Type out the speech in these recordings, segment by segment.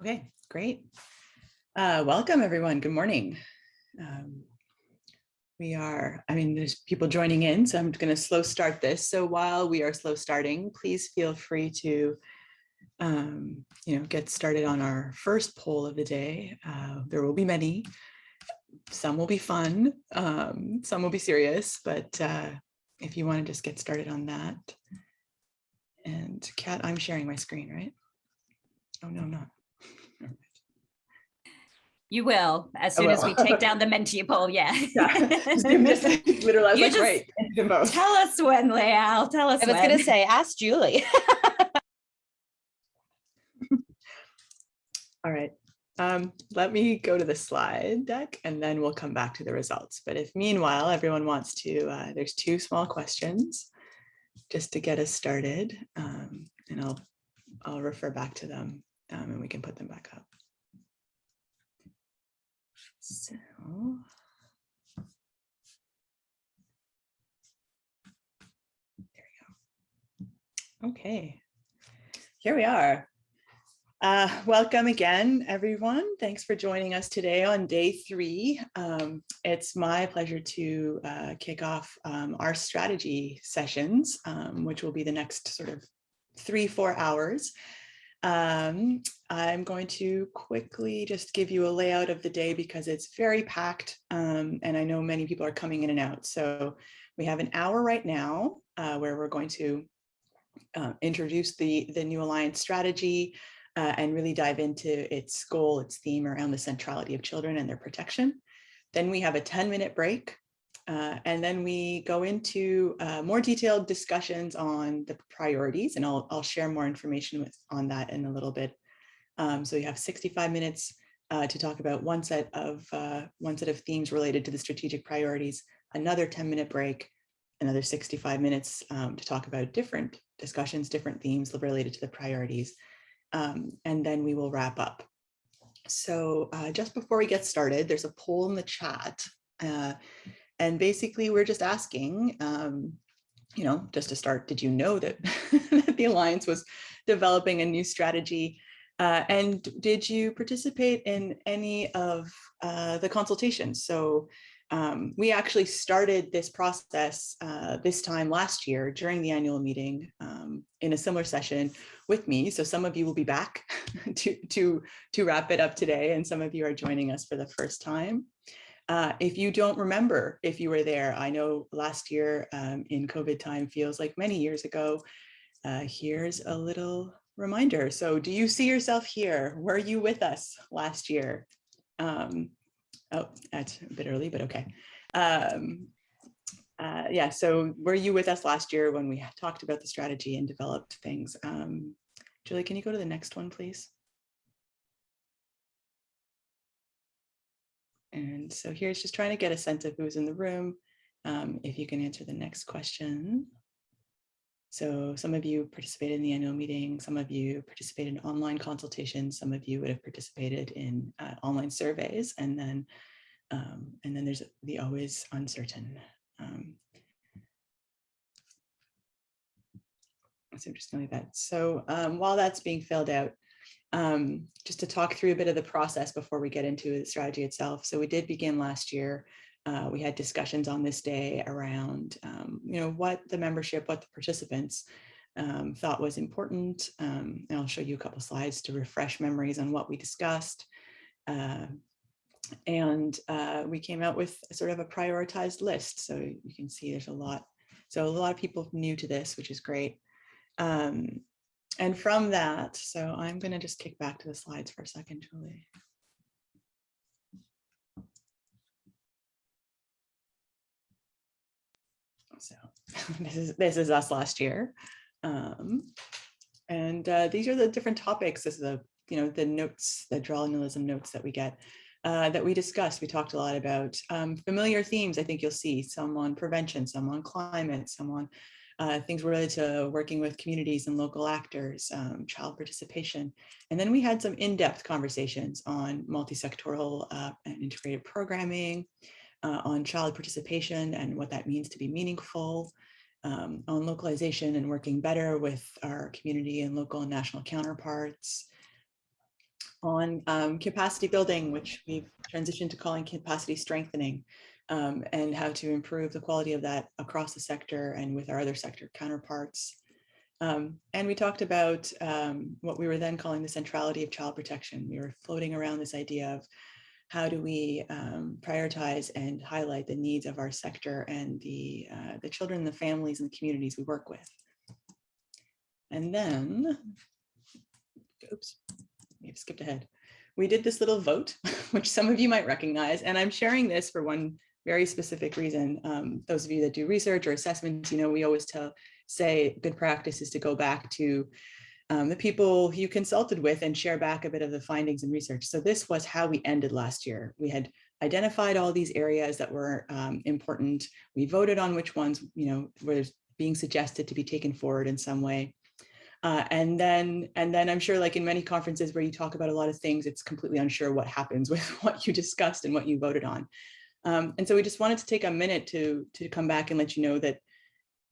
Okay, great. Uh, welcome everyone. Good morning. Um, we are, I mean, there's people joining in, so I'm going to slow start this. So while we are slow starting, please feel free to, um, you know, get started on our first poll of the day. Uh, there will be many. Some will be fun, um, some will be serious, but uh, if you want to just get started on that. And Kat, I'm sharing my screen, right? Oh, no, I'm not. You will, as I soon as we take down the Menti poll, yeah. Literally, I was You like, just- right, the vote. Tell us when, Leal, tell us I was gonna say, ask Julie. All right, um, let me go to the slide deck and then we'll come back to the results. But if meanwhile, everyone wants to, uh, there's two small questions just to get us started. Um, and I'll, I'll refer back to them um, and we can put them back up. So. There we go. Okay, here we are. Uh, welcome again, everyone. Thanks for joining us today on day three. Um, it's my pleasure to uh, kick off um, our strategy sessions, um, which will be the next sort of three, four hours. Um, I'm going to quickly just give you a layout of the day because it's very packed um, and I know many people are coming in and out. So we have an hour right now uh, where we're going to uh, introduce the, the new Alliance strategy, uh, and really dive into its goal, its theme around the centrality of children and their protection. Then we have a 10 minute break. Uh, and then we go into uh, more detailed discussions on the priorities, and I'll, I'll share more information with, on that in a little bit. Um, so you have 65 minutes uh, to talk about one set of uh, one set of themes related to the strategic priorities, another 10 minute break, another 65 minutes um, to talk about different discussions, different themes related to the priorities um, and then we will wrap up. So uh, just before we get started, there's a poll in the chat. And basically we're just asking, um, you know, just to start, did you know that, that the Alliance was developing a new strategy? Uh, and did you participate in any of uh, the consultations? So um, we actually started this process uh, this time last year during the annual meeting um, in a similar session with me. So some of you will be back to, to, to wrap it up today and some of you are joining us for the first time. Uh, if you don't remember if you were there, I know last year um, in COVID time feels like many years ago. Uh, here's a little reminder. So do you see yourself here? Were you with us last year? Um, oh, that's a bit early, but okay. Um, uh, yeah, so were you with us last year when we talked about the strategy and developed things? Um, Julie, can you go to the next one, please? And so here's just trying to get a sense of who's in the room. Um, if you can answer the next question. So some of you participated in the annual meeting, some of you participated in online consultations, some of you would have participated in uh, online surveys, and then um, and then there's the always uncertain. Um, so I'm just going to leave that. So um, while that's being filled out, um, just to talk through a bit of the process before we get into the strategy itself. So we did begin last year. Uh, we had discussions on this day around, um, you know, what the membership, what the participants um, thought was important. Um, and I'll show you a couple slides to refresh memories on what we discussed. Uh, and uh, we came out with sort of a prioritized list. So you can see there's a lot. So a lot of people new to this, which is great. Um, and from that, so I'm going to just kick back to the slides for a second, Julie. So this is this is us last year. Um, and uh, these are the different topics. This is the, you know, the notes, the journalism notes that we get. Uh, that we discussed. We talked a lot about um, familiar themes. I think you'll see some on prevention, some on climate, some on uh, things related to working with communities and local actors, um, child participation. And then we had some in-depth conversations on multi-sectoral uh, and integrated programming, uh, on child participation and what that means to be meaningful, um, on localization and working better with our community and local and national counterparts, on um, capacity building, which we've transitioned to calling capacity strengthening, um, and how to improve the quality of that across the sector and with our other sector counterparts. Um, and we talked about um, what we were then calling the centrality of child protection. We were floating around this idea of how do we um, prioritize and highlight the needs of our sector and the, uh, the children, the families and the communities we work with. And then, oops, we've skipped ahead. We did this little vote, which some of you might recognize, and I'm sharing this for one very specific reason. Um, those of you that do research or assessments, you know, we always tell, say good practice is to go back to um, the people you consulted with and share back a bit of the findings and research. So this was how we ended last year. We had identified all these areas that were um, important. We voted on which ones, you know, were being suggested to be taken forward in some way. Uh, and then and then I'm sure like in many conferences where you talk about a lot of things, it's completely unsure what happens with what you discussed and what you voted on. Um, and so we just wanted to take a minute to, to come back and let you know that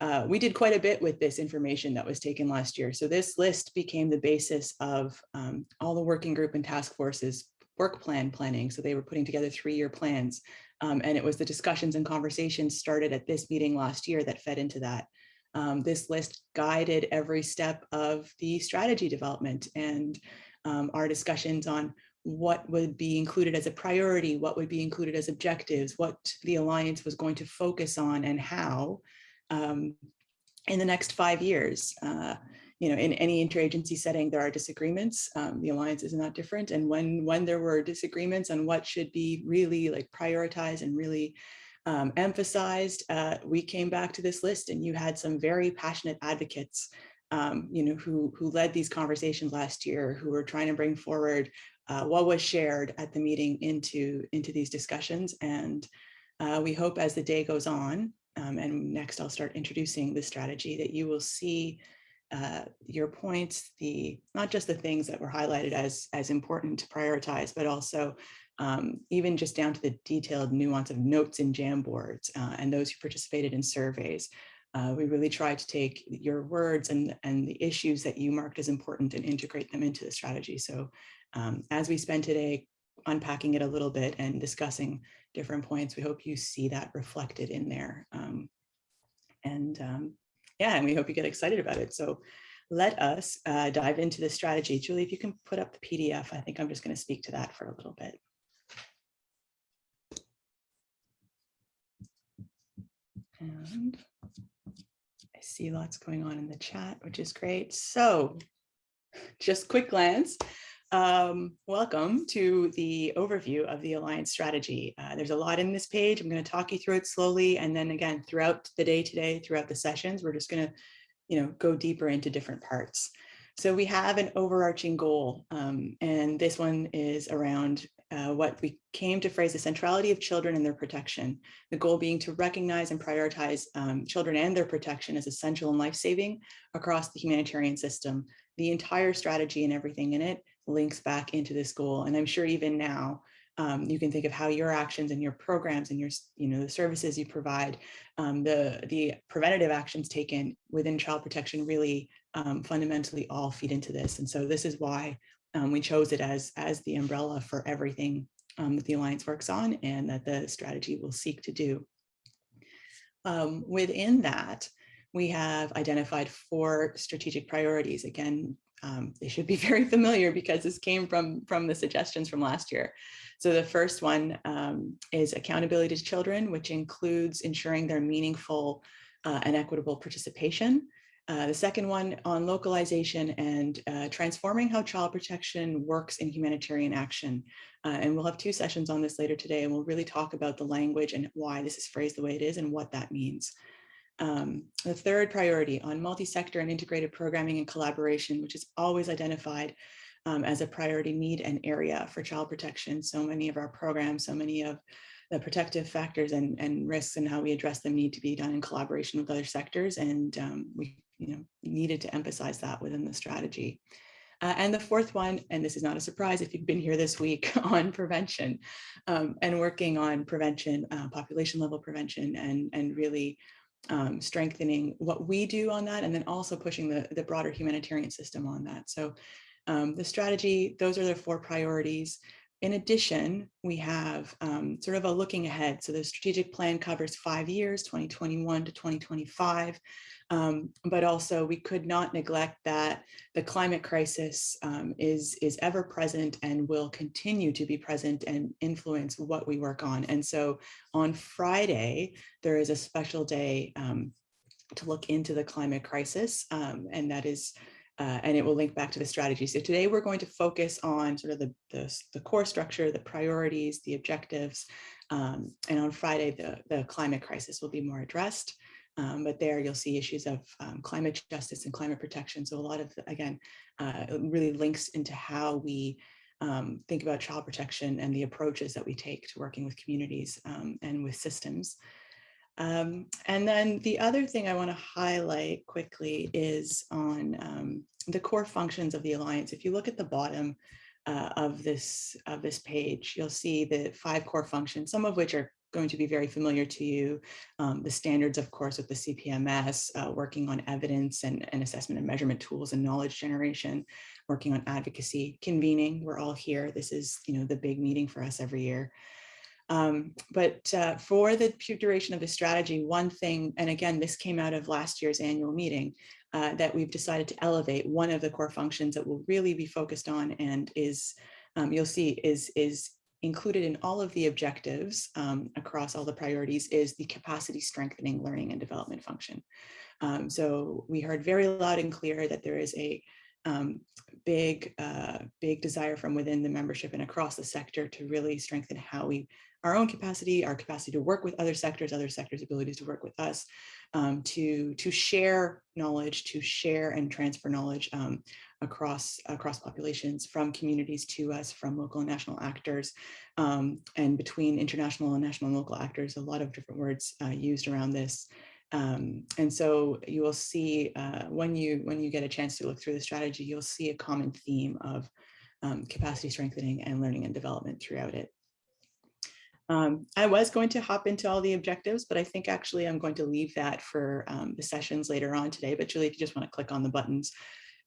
uh, we did quite a bit with this information that was taken last year. So this list became the basis of um, all the working group and task forces work plan planning. So they were putting together three-year plans. Um, and it was the discussions and conversations started at this meeting last year that fed into that. Um, this list guided every step of the strategy development and um, our discussions on what would be included as a priority, what would be included as objectives, what the Alliance was going to focus on and how um, in the next five years. Uh, you know, in any interagency setting, there are disagreements. Um, the Alliance is not different. And when, when there were disagreements on what should be really like prioritized and really um, emphasized, uh, we came back to this list and you had some very passionate advocates um, you know, who, who led these conversations last year, who were trying to bring forward uh, what was shared at the meeting into, into these discussions. And uh, we hope as the day goes on, um, and next I'll start introducing the strategy that you will see uh, your points, the not just the things that were highlighted as, as important to prioritize, but also um, even just down to the detailed nuance of notes in Jamboards uh, and those who participated in surveys. Uh, we really try to take your words and, and the issues that you marked as important and integrate them into the strategy. So um, as we spend today unpacking it a little bit and discussing different points, we hope you see that reflected in there. Um, and um, yeah, and we hope you get excited about it. So let us uh, dive into the strategy. Julie, if you can put up the PDF, I think I'm just going to speak to that for a little bit. And see lots going on in the chat, which is great. So just quick glance. Um, welcome to the overview of the Alliance strategy. Uh, there's a lot in this page. I'm going to talk you through it slowly. And then again, throughout the day today, throughout the sessions, we're just going to you know, go deeper into different parts. So we have an overarching goal, um, and this one is around uh, what we came to phrase the centrality of children and their protection. The goal being to recognize and prioritize um, children and their protection as essential and life-saving across the humanitarian system. The entire strategy and everything in it links back into this goal. And I'm sure even now, um, you can think of how your actions and your programs and your, you know, the services you provide, um, the, the preventative actions taken within child protection really um, fundamentally all feed into this. And so this is why um, we chose it as, as the umbrella for everything um, that the Alliance works on and that the strategy will seek to do. Um, within that, we have identified four strategic priorities. Again, um, they should be very familiar because this came from, from the suggestions from last year. So the first one um, is accountability to children, which includes ensuring their meaningful uh, and equitable participation. Uh, the second one on localization and uh, transforming how child protection works in humanitarian action. Uh, and we'll have two sessions on this later today, and we'll really talk about the language and why this is phrased the way it is and what that means. Um, the third priority on multi-sector and integrated programming and collaboration, which is always identified um, as a priority need and area for child protection. So many of our programs, so many of the protective factors and, and risks and how we address them need to be done in collaboration with other sectors. And um, we you know, needed to emphasize that within the strategy. Uh, and the fourth one, and this is not a surprise if you've been here this week on prevention um, and working on prevention, uh, population level prevention and, and really um, strengthening what we do on that and then also pushing the, the broader humanitarian system on that. So Um, the strategy, those are the four priorities. In addition, we have um, sort of a looking ahead. So the strategic plan covers five years, 2021 to 2025. Um, but also we could not neglect that the climate crisis um, is, is ever present and will continue to be present and influence what we work on. And so on Friday, there is a special day um, to look into the climate crisis. um, and that is uh, and it will link back to the strategy. So today we're going to focus on sort of the, the, the core structure, the priorities, the objectives, um, and on Friday, the, the climate crisis will be more addressed. Um, but there you'll see issues of um, climate justice and climate protection. So a lot of, again, uh, really links into how we um, think about child protection and the approaches that we take to working with communities um, and with systems. Um, and then the other thing I want to highlight quickly is on um, the core functions of the Alliance. If you look at the bottom uh, of this of this page, you'll see the five core functions, some of which are going to be very familiar to you. Um, the standards, of course, with the CPMS, uh, working on evidence and, and assessment and measurement tools and knowledge generation, working on advocacy, convening, we're all here. This is, you know, the big meeting for us every year. Um, but uh, for the duration of the strategy, one thing, and again, this came out of last year's annual meeting, uh, that we've decided to elevate one of the core functions that will really be focused on and is, um, you'll see, is, is included in all of the objectives um, across all the priorities is the capacity strengthening learning and development function. Um, so we heard very loud and clear that there is a um, big, uh, big desire from within the membership and across the sector to really strengthen how we our own capacity, our capacity to work with other sectors, other sectors' abilities to work with us, um, to, to share knowledge, to share and transfer knowledge um, across, across populations from communities to us, from local and national actors, um, and between international and national and local actors, a lot of different words uh, used around this. Um, and so you will see uh, when you when you get a chance to look through the strategy, you'll see a common theme of um, capacity strengthening and learning and development throughout it. Um, I was going to hop into all the objectives, but I think actually I'm going to leave that for um, the sessions later on today. But Julie, if you just want to click on the buttons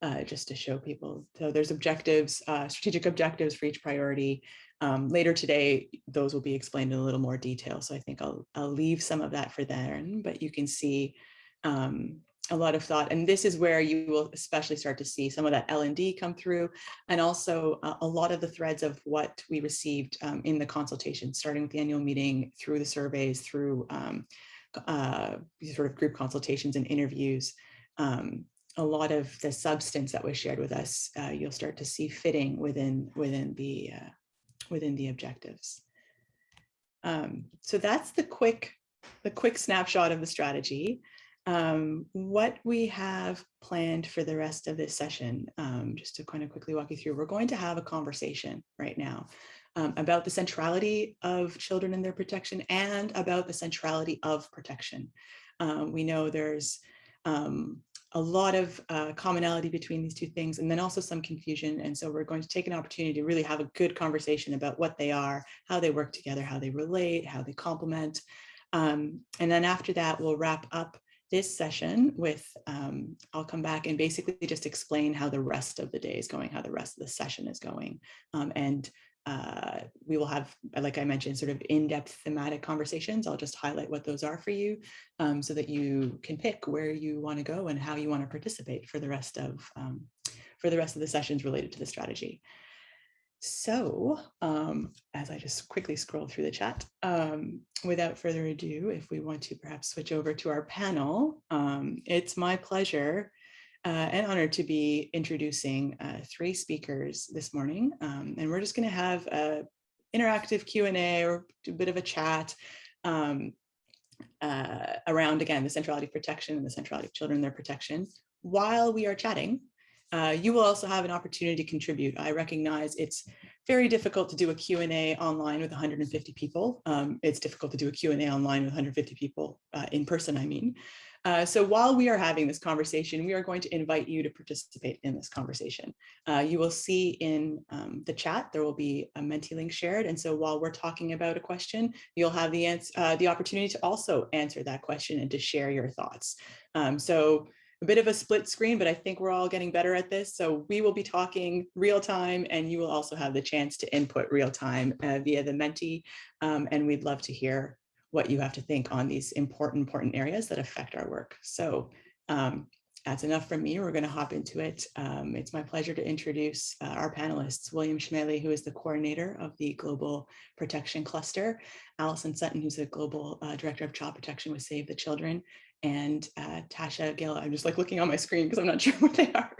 uh, just to show people. So there's objectives, uh, strategic objectives for each priority. Um, later today, those will be explained in a little more detail. So I think I'll, I'll leave some of that for then, but you can see um, a lot of thought. And this is where you will especially start to see some of that L&D come through and also a, a lot of the threads of what we received um, in the consultation, starting with the annual meeting through the surveys, through um, uh, sort of group consultations and interviews. Um, a lot of the substance that was shared with us, uh, you'll start to see fitting within within the uh, within the objectives. Um, so that's the quick the quick snapshot of the strategy um, what we have planned for the rest of this session, um, just to kind of quickly walk you through, we're going to have a conversation right now um, about the centrality of children and their protection and about the centrality of protection. Um, we know there's um, a lot of uh, commonality between these two things and then also some confusion. And so we're going to take an opportunity to really have a good conversation about what they are, how they work together, how they relate, how they complement. Um, and then after that, we'll wrap up this session with, um, I'll come back and basically just explain how the rest of the day is going, how the rest of the session is going. Um, and uh, we will have, like I mentioned, sort of in-depth thematic conversations. I'll just highlight what those are for you um, so that you can pick where you want to go and how you want to participate for the rest of um, for the rest of the sessions related to the strategy. So um, as I just quickly scroll through the chat, um, without further ado, if we want to perhaps switch over to our panel, um, it's my pleasure uh, and honored to be introducing uh, three speakers this morning. Um, and we're just going to have an interactive Q&A or a bit of a chat um, uh, around, again, the centrality of protection and the centrality of children and their protection while we are chatting. Uh, you will also have an opportunity to contribute. I recognize it's very difficult to do a Q&A online with 150 people. Um, it's difficult to do a Q&A online with 150 people uh, in person, I mean. Uh, so while we are having this conversation, we are going to invite you to participate in this conversation. Uh, you will see in um, the chat, there will be a Menti link shared. And so while we're talking about a question, you'll have the, uh, the opportunity to also answer that question and to share your thoughts. Um, so a bit of a split screen, but I think we're all getting better at this. So we will be talking real time and you will also have the chance to input real time uh, via the Menti. Um, and we'd love to hear what you have to think on these important, important areas that affect our work. So um, that's enough from me. We're going to hop into it. Um, it's my pleasure to introduce uh, our panelists, William Chemaly, who is the coordinator of the Global Protection Cluster, Allison Sutton, who's the Global uh, Director of Child Protection with Save the Children, and uh, Tasha Gill. I'm just like looking on my screen because I'm not sure what they are.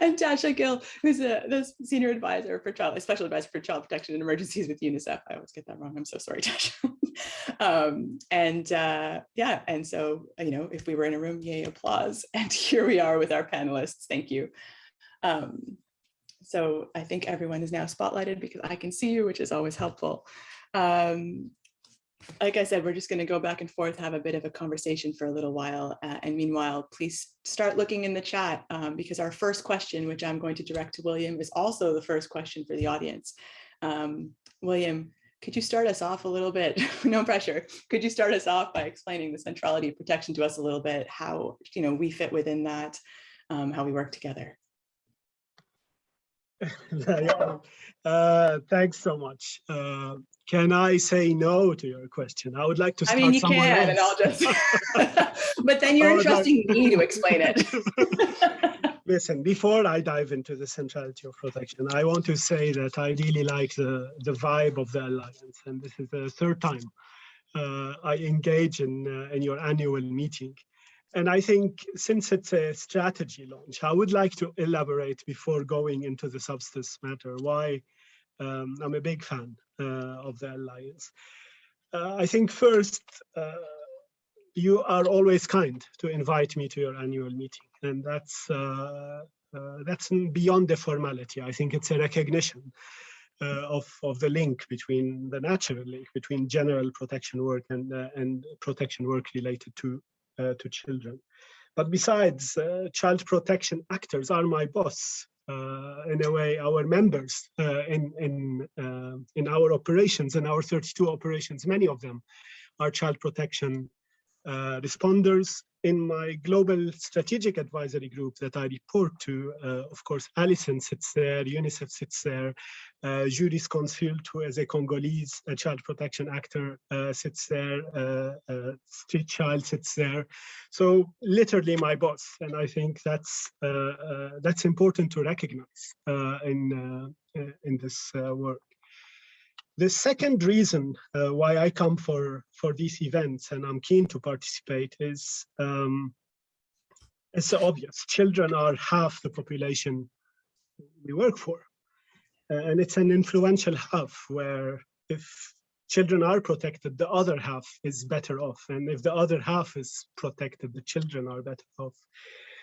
And Tasha Gill, who's a, the senior advisor for child, special advisor for child protection and emergencies with UNICEF. I always get that wrong. I'm so sorry, Tasha. um, and uh, yeah, and so, you know, if we were in a room, yay, applause. And here we are with our panelists. Thank you. Um, so I think everyone is now spotlighted because I can see you, which is always helpful. Um, like I said, we're just going to go back and forth, have a bit of a conversation for a little while. Uh, and meanwhile, please start looking in the chat um, because our first question, which I'm going to direct to William, is also the first question for the audience. Um, William, could you start us off a little bit? no pressure. Could you start us off by explaining the centrality of protection to us a little bit, how you know we fit within that, um, how we work together? uh, thanks so much. Uh, can I say no to your question? I would like to start I mean, you somewhere can, and I'll else. just, but then you're no. entrusting me to explain it. Listen, before I dive into the centrality of protection, I want to say that I really like the, the vibe of the Alliance. And this is the third time uh, I engage in, uh, in your annual meeting. And I think since it's a strategy launch, I would like to elaborate before going into the substance matter why um, I'm a big fan of the Alliance. Uh, I think first, uh, you are always kind to invite me to your annual meeting, and that's uh, uh, that's beyond the formality. I think it's a recognition uh, of of the link between the natural link between general protection work and uh, and protection work related to uh, to children. But besides, uh, child protection actors are my boss. Uh, in a way, our members uh, in in uh, in our operations, in our 32 operations, many of them are child protection uh, responders in my global strategic advisory group that I report to, uh, of course, Alison sits there, UNICEF sits there, uh, Juris Consult, who is a Congolese a child protection actor, uh, sits there, uh, uh, Street Child sits there. So literally my boss, and I think that's uh, uh, that's important to recognize in in this work. The second reason uh, why I come for, for these events and I'm keen to participate is um, it's obvious. Children are half the population we work for. Uh, and it's an influential half where if children are protected, the other half is better off. And if the other half is protected, the children are better off.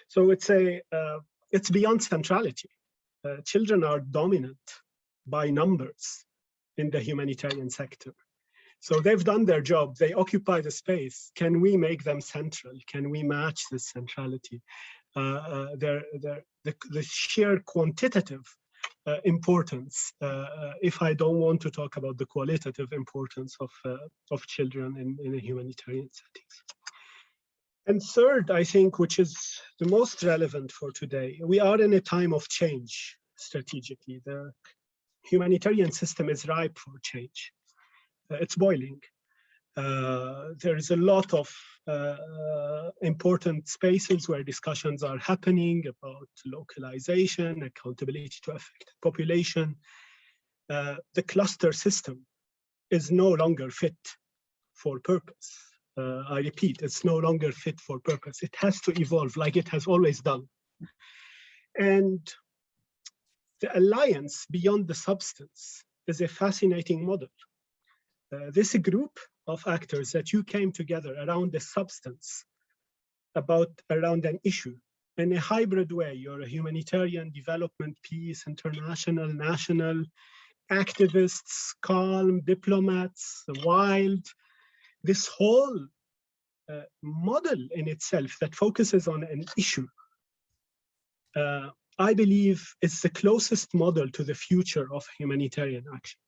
So it's a uh, it's beyond centrality. Uh, children are dominant by numbers in the humanitarian sector. So they've done their job, they occupy the space. Can we make them central? Can we match this centrality? Uh, uh, their, their, the, the sheer quantitative uh, importance, uh, uh, if I don't want to talk about the qualitative importance of, uh, of children in, in a humanitarian settings. And third, I think, which is the most relevant for today, we are in a time of change strategically. The humanitarian system is ripe for change. Uh, it's boiling. Uh, there is a lot of uh, important spaces where discussions are happening about localization, accountability to affected population. The cluster system is no longer fit for purpose. Uh, I repeat, it's no longer fit for purpose. It has to evolve like it has always done. And the alliance beyond the substance is a fascinating model. Uh, this group of actors that you came together around the substance about around an issue in a hybrid way. You're a humanitarian, development, peace, international, national, activists, calm, diplomats, wild. This whole uh, model in itself that focuses on an issue uh, I believe it's the closest model to the future of humanitarian action.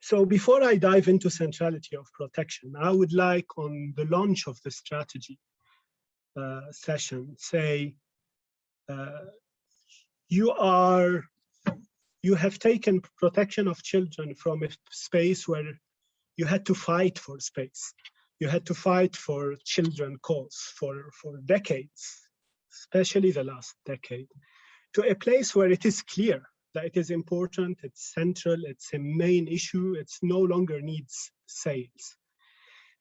So before I dive into centrality of protection, I would like on the launch of the strategy uh, session say, uh, you are, you have taken protection of children from a space where you had to fight for space. You had to fight for children cause for, for decades, especially the last decade, to a place where it is clear that it is important, it's central, it's a main issue, it's no longer needs sales.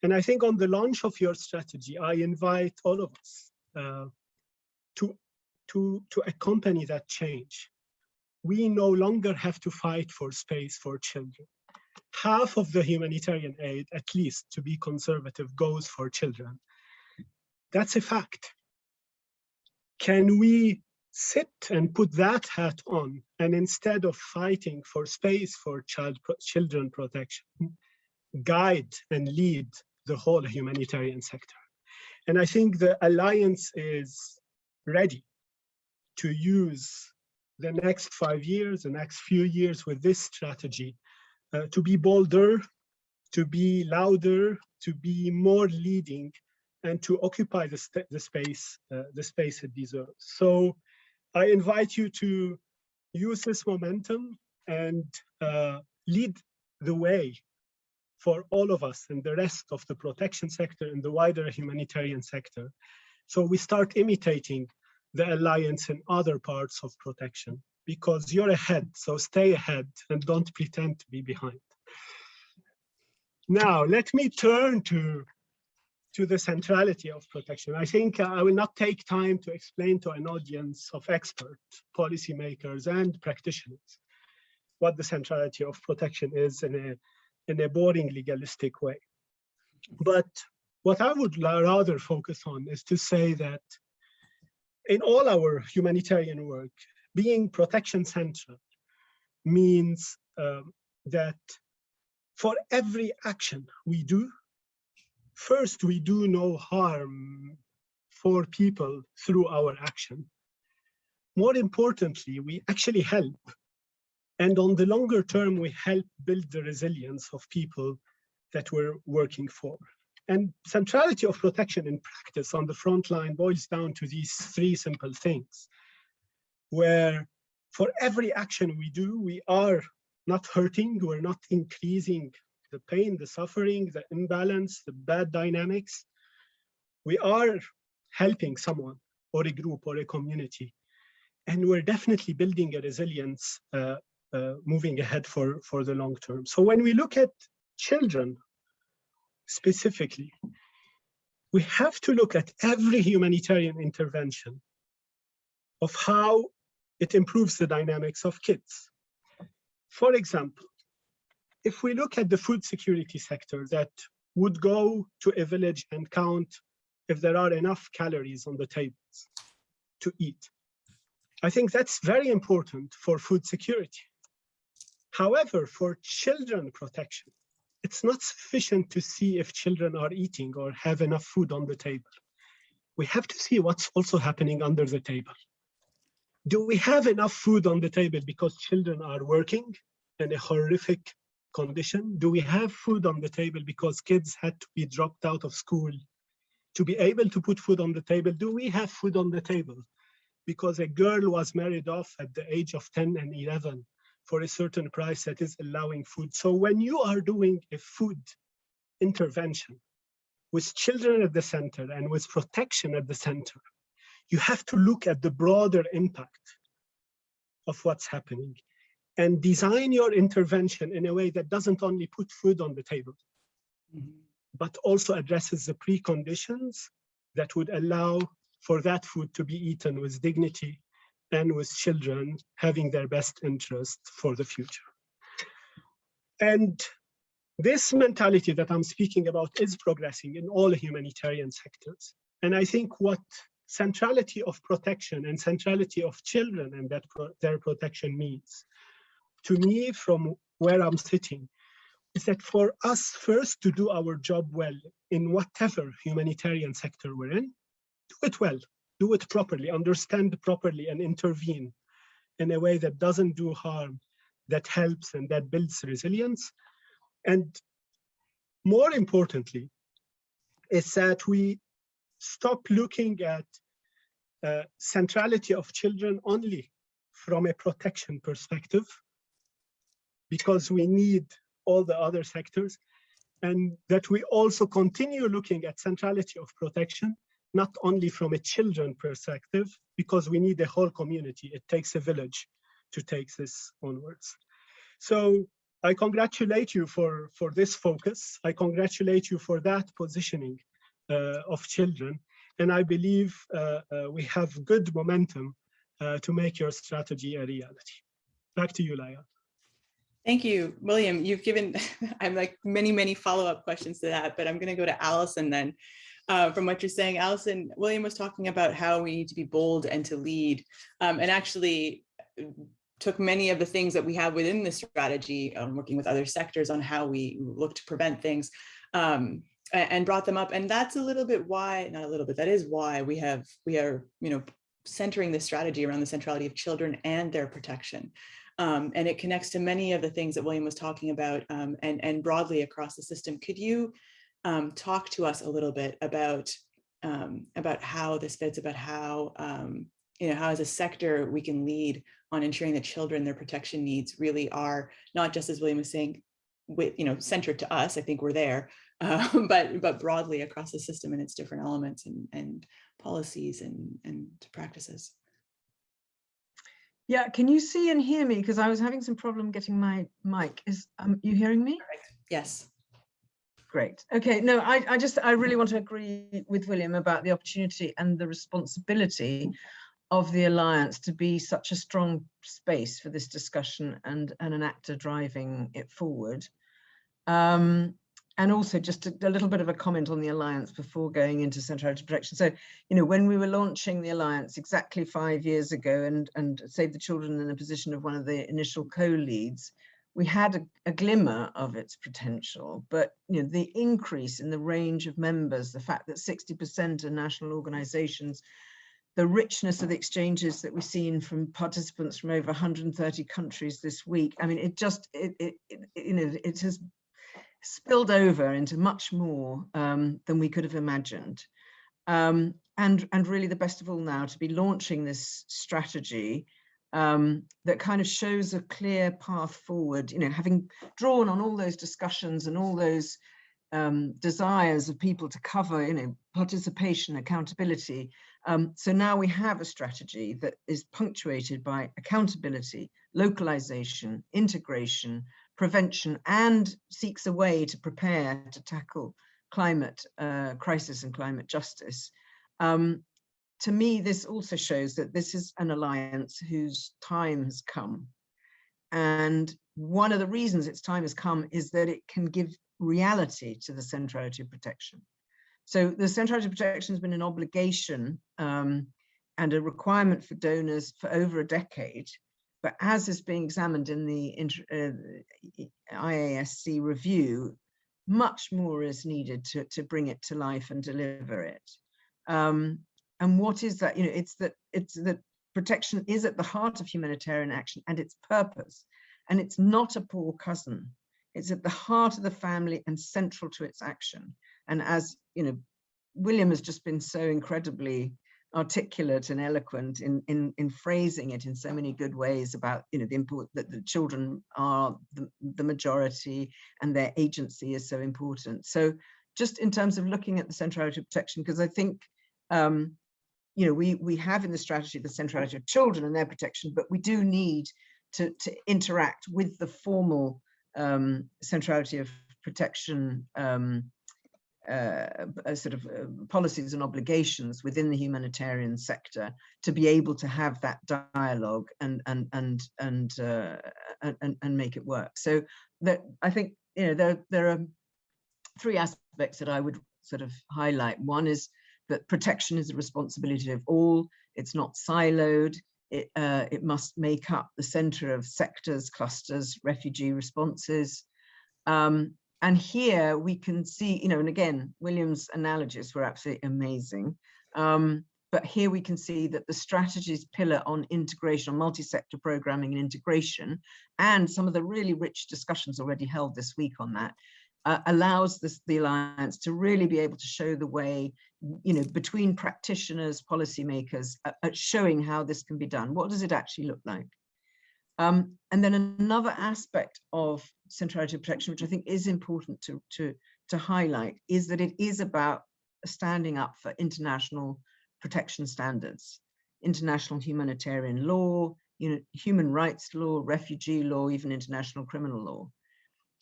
And I think on the launch of your strategy, I invite all of us uh, to, to, to accompany that change. We no longer have to fight for space for children. Half of the humanitarian aid, at least to be conservative, goes for children. That's a fact. Can we sit and put that hat on and instead of fighting for space for child children protection, guide and lead the whole humanitarian sector. And I think the alliance is ready to use the next five years, the next few years with this strategy uh, to be bolder, to be louder, to be more leading, and to occupy the, the space, uh, the space it deserves. So I invite you to use this momentum and uh, lead the way for all of us and the rest of the protection sector and the wider humanitarian sector. So we start imitating the alliance in other parts of protection because you're ahead, so stay ahead and don't pretend to be behind. Now, let me turn to, to the centrality of protection. I think I will not take time to explain to an audience of experts, policymakers, and practitioners what the centrality of protection is in a in a boring legalistic way. But what I would rather focus on is to say that in all our humanitarian work, being protection central means um, that for every action we do, first we do no harm for people through our action. More importantly, we actually help and on the longer term, we help build the resilience of people that we're working for. And centrality of protection in practice on the front line boils down to these three simple things, where for every action we do, we are not hurting, we're not increasing the pain, the suffering, the imbalance, the bad dynamics. We are helping someone or a group or a community. And we're definitely building a resilience uh, uh, moving ahead for, for the long term. So when we look at children specifically, we have to look at every humanitarian intervention of how it improves the dynamics of kids. For example, if we look at the food security sector that would go to a village and count if there are enough calories on the tables to eat. I think that's very important for food security. However, for children protection, it's not sufficient to see if children are eating or have enough food on the table. We have to see what's also happening under the table. Do we have enough food on the table because children are working in a horrific condition? Do we have food on the table because kids had to be dropped out of school to be able to put food on the table? Do we have food on the table because a girl was married off at the age of 10 and 11 for a certain price that is allowing food. So when you are doing a food intervention with children at the center and with protection at the center, you have to look at the broader impact of what's happening and design your intervention in a way that doesn't only put food on the table, mm -hmm. but also addresses the preconditions that would allow for that food to be eaten with dignity and with children having their best interest for the future. And this mentality that I'm speaking about is progressing in all humanitarian sectors. And I think what centrality of protection and centrality of children and that pro their protection means, to me, from where I'm sitting, is that for us first to do our job well in whatever humanitarian sector we're in, do it well, do it properly, understand properly and intervene in a way that doesn't do harm, that helps and that builds resilience. And more importantly, is that we stop looking at uh, centrality of children only from a protection perspective, because we need all the other sectors, and that we also continue looking at centrality of protection, not only from a children perspective, because we need the whole community. It takes a village to take this onwards. So I congratulate you for, for this focus. I congratulate you for that positioning uh, of children. And I believe uh, uh, we have good momentum uh, to make your strategy a reality. Back to you, Laya. Thank you, William. You've given, I'm like many, many follow-up questions to that, but I'm going to go to Allison then. Uh, from what you're saying, Allison, William was talking about how we need to be bold and to lead, um, and actually took many of the things that we have within the strategy, um, working with other sectors on how we look to prevent things, um, and brought them up. And that's a little bit why, not a little bit, that is why we have, we are, you know, centering the strategy around the centrality of children and their protection. Um, and it connects to many of the things that William was talking about um, and, and broadly across the system. Could you um, talk to us a little bit about um, about how this fits, about how, um, you know, how as a sector we can lead on ensuring that children, their protection needs really are not just as William was saying, with, you know, centered to us, I think we're there, uh, but, but broadly across the system and its different elements and, and policies and, and practices. Yeah, can you see and hear me? Because I was having some problem getting my mic. Is um, you hearing me? Yes. Great. Okay. No, I, I just I really want to agree with William about the opportunity and the responsibility of the alliance to be such a strong space for this discussion and and an actor driving it forward. Um, and also just a, a, little bit of a comment on the alliance before going into centrality protection. So, you know, when we were launching the alliance exactly five years ago and, and Save the Children in the position of one of the initial co-leads, we had a, a, glimmer of its potential, but you know, the increase in the range of members, the fact that 60% are national organizations, the richness of the exchanges that we've seen from participants from over 130 countries this week. I mean, it just, it, it, it you know, it has spilled over into much more um, than we could have imagined. Um, and, and really the best of all now to be launching this strategy um, that kind of shows a clear path forward, you know, having drawn on all those discussions and all those um, desires of people to cover, you know, participation, accountability. Um, so now we have a strategy that is punctuated by accountability, localization, integration, prevention and seeks a way to prepare to tackle climate uh, crisis and climate justice. Um, to me, this also shows that this is an alliance whose time has come. And one of the reasons its time has come is that it can give reality to the centrality of protection. So the centrality of protection has been an obligation um, and a requirement for donors for over a decade. But as is being examined in the uh, IASC review, much more is needed to, to bring it to life and deliver it. Um, and what is that? You know, it's that it's that protection is at the heart of humanitarian action and its purpose. And it's not a poor cousin. It's at the heart of the family and central to its action. And as you know, William has just been so incredibly articulate and eloquent in, in, in phrasing it in so many good ways about, you know, the import that the children are the, the majority and their agency is so important. So just in terms of looking at the centrality of protection, because I think, um, you know, we, we have in the strategy the centrality of children and their protection, but we do need to, to interact with the formal um, centrality of protection um, uh, sort of uh, policies and obligations within the humanitarian sector to be able to have that dialogue and and and and uh, and, and make it work. So that I think you know there there are three aspects that I would sort of highlight. One is that protection is a responsibility of all. It's not siloed. It uh, it must make up the center of sectors, clusters, refugee responses. Um, and here we can see, you know, and again, William's analogies were absolutely amazing. Um, but here we can see that the strategies pillar on integration, on multi-sector programming and integration, and some of the really rich discussions already held this week on that, uh, allows this, the Alliance to really be able to show the way, you know, between practitioners, policymakers, uh, at showing how this can be done. What does it actually look like? Um, and then another aspect of centrality of protection, which I think is important to, to, to highlight, is that it is about standing up for international protection standards, international humanitarian law, you know, human rights law, refugee law, even international criminal law.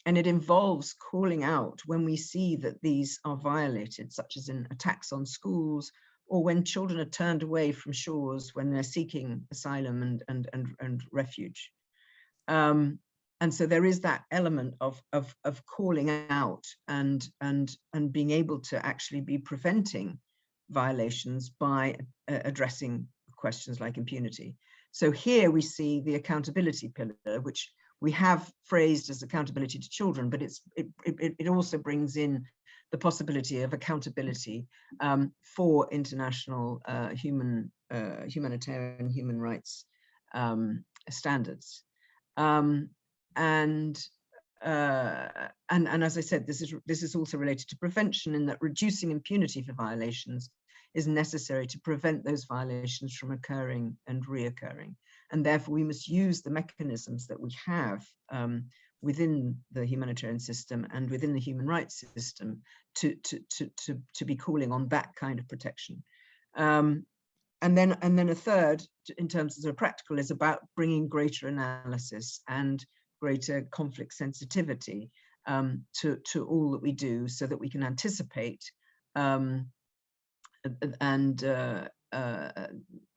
And it involves calling out when we see that these are violated, such as in attacks on schools, or when children are turned away from shores when they're seeking asylum and, and, and, and refuge. Um, and so there is that element of, of, of calling out and, and, and being able to actually be preventing violations by uh, addressing questions like impunity. So here we see the accountability pillar, which we have phrased as accountability to children, but it's it, it, it also brings in the possibility of accountability um, for international uh, human uh, humanitarian human rights um, standards. Um, and uh, and and as I said, this is this is also related to prevention in that reducing impunity for violations is necessary to prevent those violations from occurring and reoccurring. And therefore, we must use the mechanisms that we have um, within the humanitarian system and within the human rights system to, to, to, to, to be calling on that kind of protection. Um, and then, and then a third, in terms of practical, is about bringing greater analysis and greater conflict sensitivity um, to, to all that we do so that we can anticipate um, and uh, uh,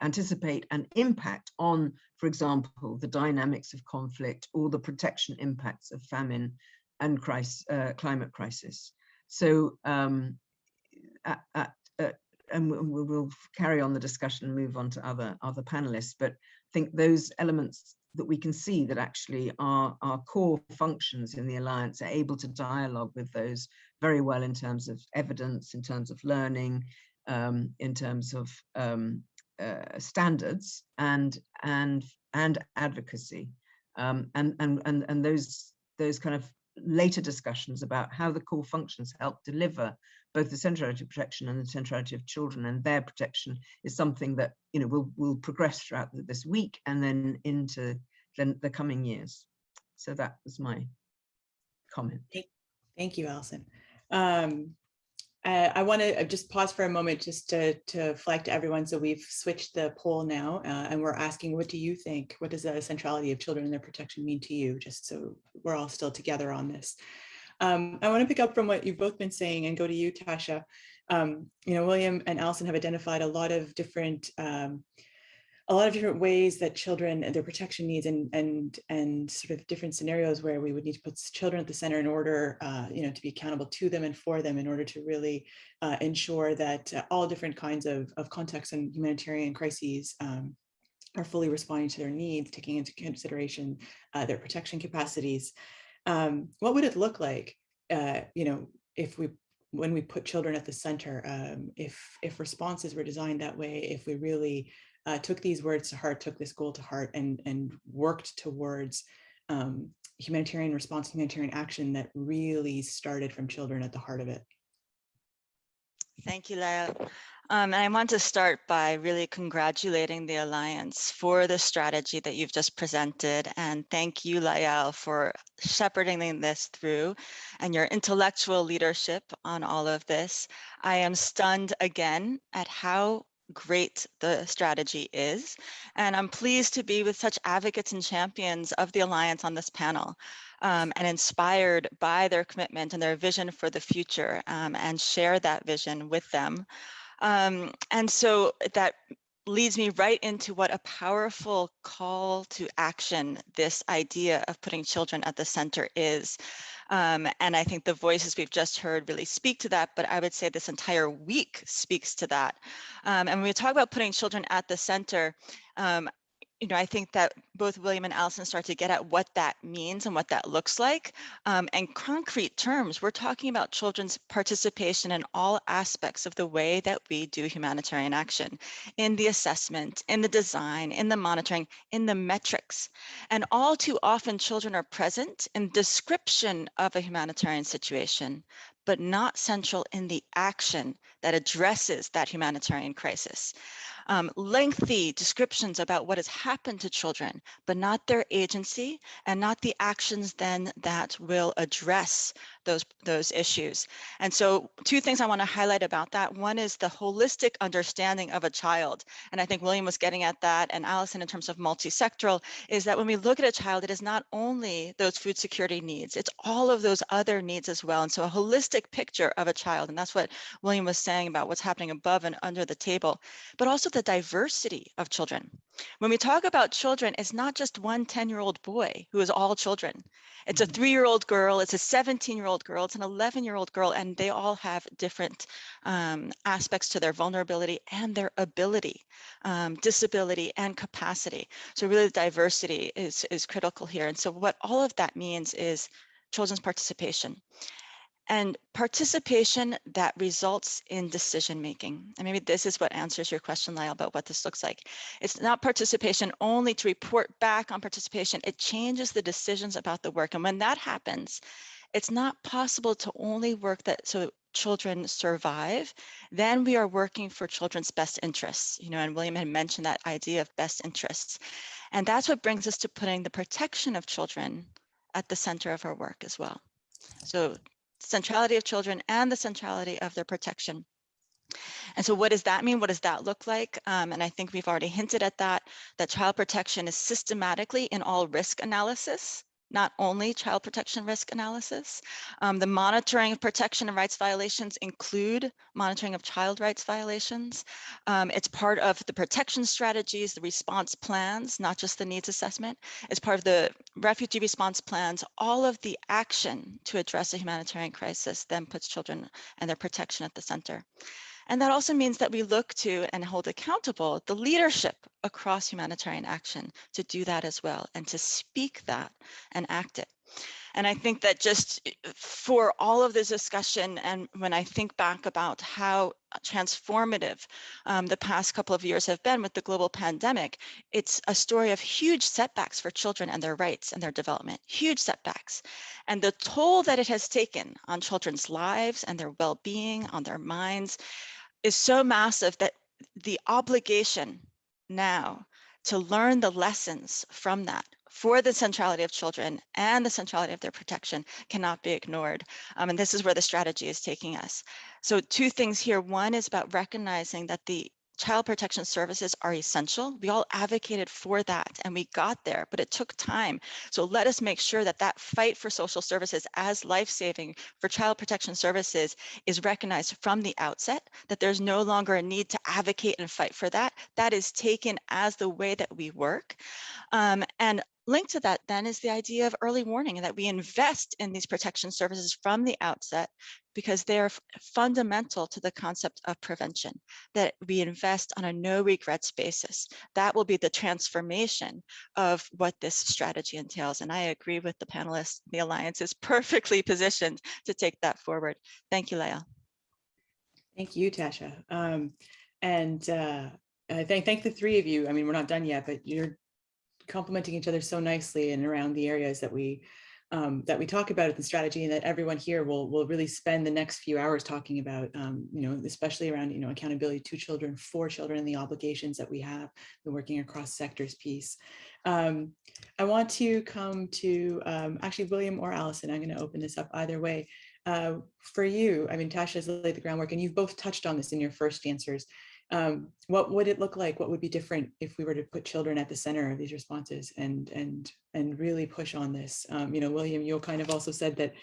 anticipate an impact on, for example, the dynamics of conflict or the protection impacts of famine and crisis, uh, climate crisis. So, um, at, at, and we will carry on the discussion and move on to other other panelists. But I think those elements that we can see that actually our, our core functions in the Alliance are able to dialogue with those very well in terms of evidence, in terms of learning, um, in terms of um, uh, standards and and and advocacy, um, and and and and those those kind of later discussions about how the core functions help deliver both the centrality of protection and the centrality of children and their protection is something that you know will will progress throughout this week and then into the, the coming years. So that was my comment. Thank you, Alison. Um, uh, I want to just pause for a moment just to, to flag to everyone. So we've switched the poll now uh, and we're asking, what do you think? What does the centrality of children and their protection mean to you? Just so we're all still together on this. Um, I want to pick up from what you've both been saying and go to you, Tasha. Um, you know, William and Allison have identified a lot of different um, a lot of different ways that children and their protection needs and and and sort of different scenarios where we would need to put children at the center in order uh, you know to be accountable to them and for them in order to really uh, ensure that uh, all different kinds of, of contexts and humanitarian crises um, are fully responding to their needs taking into consideration uh, their protection capacities um, what would it look like uh, you know if we when we put children at the center um, if if responses were designed that way if we really uh, took these words to heart, took this goal to heart and, and worked towards um, humanitarian response, humanitarian action that really started from children at the heart of it. Thank you, Lael. Um, and I want to start by really congratulating the Alliance for the strategy that you've just presented. And thank you, Lael, for shepherding this through and your intellectual leadership on all of this. I am stunned again at how great the strategy is. And I'm pleased to be with such advocates and champions of the Alliance on this panel um, and inspired by their commitment and their vision for the future um, and share that vision with them. Um, and so that leads me right into what a powerful call to action this idea of putting children at the center is. Um, and I think the voices we've just heard really speak to that, but I would say this entire week speaks to that. Um, and when we talk about putting children at the center, um, you know, I think that both William and Allison start to get at what that means and what that looks like. Um, and concrete terms, we're talking about children's participation in all aspects of the way that we do humanitarian action, in the assessment, in the design, in the monitoring, in the metrics. And all too often children are present in description of a humanitarian situation, but not central in the action that addresses that humanitarian crisis um, lengthy descriptions about what has happened to children, but not their agency and not the actions then that will address those, those issues. And so two things I want to highlight about that. One is the holistic understanding of a child. And I think William was getting at that and Allison in terms of multi-sectoral is that when we look at a child, it is not only those food security needs, it's all of those other needs as well. And so a holistic picture of a child, and that's what William was saying about what's happening above and under the table, but also the diversity of children. When we talk about children, it's not just one 10-year-old boy who is all children. It's a three-year-old girl, it's a 17-year-old girl, it's an 11-year-old girl, and they all have different um, aspects to their vulnerability and their ability, um, disability and capacity. So really the diversity is, is critical here. And so what all of that means is children's participation and participation that results in decision making. And maybe this is what answers your question, Lael, about what this looks like. It's not participation only to report back on participation. It changes the decisions about the work. And when that happens, it's not possible to only work that so children survive, then we are working for children's best interests, you know, and William had mentioned that idea of best interests. And that's what brings us to putting the protection of children at the center of our work as well. So centrality of children and the centrality of their protection. And so what does that mean? What does that look like? Um, and I think we've already hinted at that, that child protection is systematically in all risk analysis not only child protection risk analysis. Um, the monitoring of protection and rights violations include monitoring of child rights violations. Um, it's part of the protection strategies, the response plans, not just the needs assessment. It's part of the refugee response plans. All of the action to address a humanitarian crisis then puts children and their protection at the center. And that also means that we look to and hold accountable the leadership across humanitarian action to do that as well and to speak that and act it. And I think that just eh, for all of this discussion and when I think back about how transformative um, the past couple of years have been with the global pandemic, it's a story of huge setbacks for children and their rights and their development, huge setbacks. And the toll that it has taken on children's lives and their well-being, on their minds, is so massive that the obligation now to learn the lessons from that for the centrality of children and the centrality of their protection cannot be ignored. Um, and this is where the strategy is taking us. So two things here. One is about recognizing that the child protection services are essential. We all advocated for that and we got there, but it took time. So let us make sure that that fight for social services as life-saving for child protection services is recognized from the outset, that there's no longer a need to advocate and fight for that. That is taken as the way that we work. Um, and linked to that then is the idea of early warning and that we invest in these protection services from the outset because they're fundamental to the concept of prevention, that we invest on a no regrets basis. That will be the transformation of what this strategy entails. And I agree with the panelists, the Alliance is perfectly positioned to take that forward. Thank you, Lael. Thank you, Tasha. Um, and uh, I thank, thank the three of you. I mean, we're not done yet, but you're complementing each other so nicely and around the areas that we um, that we talk about at the strategy and that everyone here will will really spend the next few hours talking about, um, you know, especially around, you know, accountability to children, for children and the obligations that we have, the working across sectors piece. Um, I want to come to um, actually William or Allison. I'm going to open this up either way. Uh, for you, I mean, Tasha has laid the groundwork and you've both touched on this in your first answers. Um, what would it look like? What would be different if we were to put children at the center of these responses and and and really push on this? Um, you know, William, you kind of also said that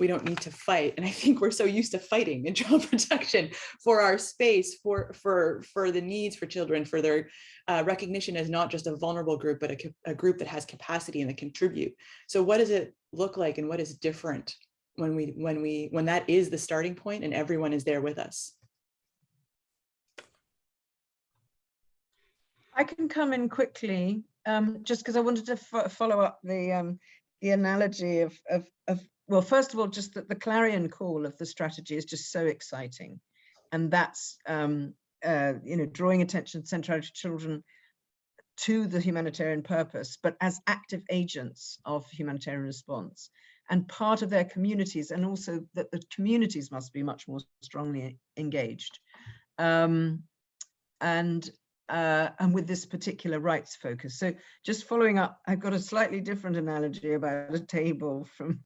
we don't need to fight, and I think we're so used to fighting in child protection for our space, for for for the needs for children, for their uh, recognition as not just a vulnerable group, but a, a group that has capacity and that contribute. So, what does it look like, and what is different when we when we when that is the starting point and everyone is there with us? I can come in quickly, um, just because I wanted to fo- follow up the um, the analogy of, of of well, first of all, just that the clarion call of the strategy is just so exciting, and that's um, uh, you know drawing attention centrality children to the humanitarian purpose, but as active agents of humanitarian response and part of their communities, and also that the communities must be much more strongly engaged. Um, and uh, and with this particular rights focus. So just following up, I've got a slightly different analogy about a table from,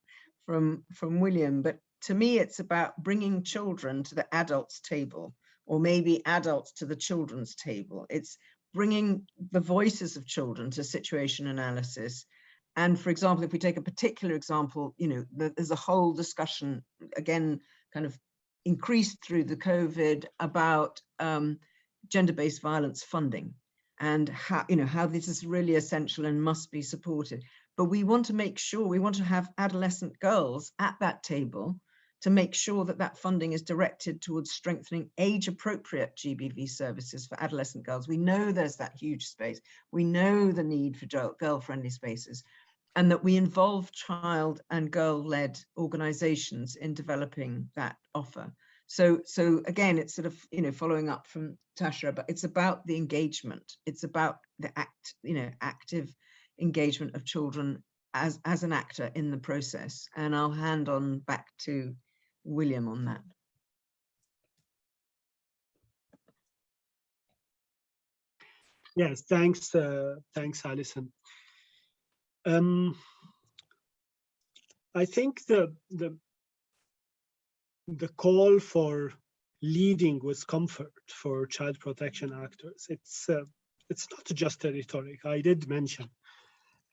from, from William, but to me, it's about bringing children to the adults table, or maybe adults to the children's table. It's bringing the voices of children to situation analysis. And for example, if we take a particular example, you know, there's a whole discussion, again, kind of increased through the COVID about um, gender-based violence funding and how you know how this is really essential and must be supported. But we want to make sure we want to have adolescent girls at that table to make sure that that funding is directed towards strengthening age appropriate GBV services for adolescent girls. We know there's that huge space. We know the need for girl friendly spaces and that we involve child and girl led organizations in developing that offer so, so again, it's sort of, you know, following up from Tasha, but it's about the engagement. It's about the act, you know, active engagement of children as, as an actor in the process. And I'll hand on back to William on that. Yes, thanks, uh, thanks, Alison. Um, I think the the the call for leading with comfort for child protection actors. It's uh, it's not just a rhetoric. I did mention